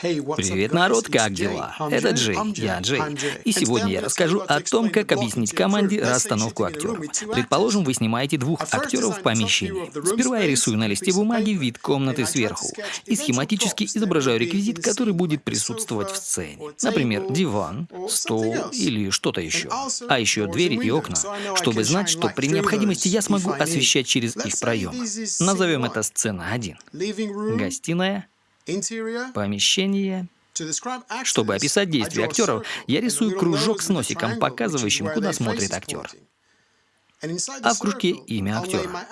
Привет, народ, как дела? Это Джей, я Джей. И сегодня я расскажу о том, как объяснить команде расстановку актеров. Предположим, вы снимаете двух актеров в помещении. Сперва я рисую на листе бумаги вид комнаты сверху и схематически изображаю реквизит, который будет присутствовать в сцене. Например, диван, стол или что-то еще. А еще двери и окна, чтобы знать, что при необходимости я смогу освещать через их проем. Назовем это сцена 1. Гостиная, помещение. Чтобы описать действия актеров, я рисую кружок с носиком, показывающим, куда смотрит актер. А в кружке имя актера.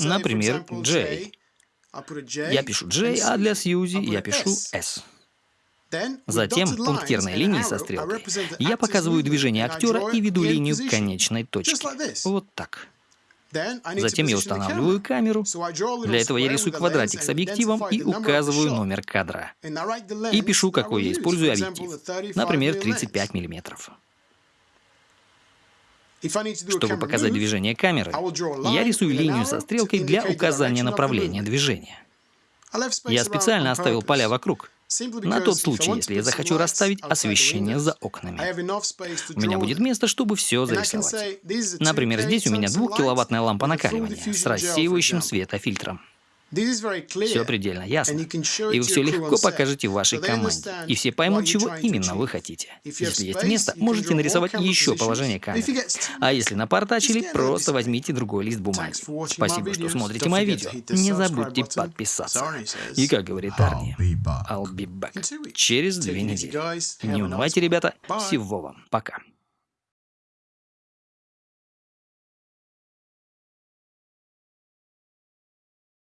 Например, Джей. Я пишу Джей, а для Сьюзи я пишу С. Затем пунктирной линией со стрелкой я показываю движение актера и веду линию к конечной точке. Вот так. Затем я устанавливаю камеру. Для этого я рисую квадратик с объективом и указываю номер кадра. И пишу, какой я использую объектив. Например, 35 миллиметров. Чтобы показать движение камеры, я рисую линию со стрелкой для указания направления движения. Я специально оставил поля вокруг, на тот случай, если я захочу расставить освещение за окнами. У меня будет место, чтобы все зарисовать. Например, здесь у меня двухкиловаттная лампа накаливания с рассеивающим светофильтром. Все предельно ясно. И вы все легко покажете вашей команде. И все поймут, чего именно вы хотите. Если есть место, можете нарисовать еще положение камеры. А если напортачили, просто возьмите другой лист бумаги. Спасибо, что смотрите мои видео. Не забудьте подписаться. И как говорит Арни, I'll be back. Через две недели. Не унывайте, ребята. Всего вам. Пока.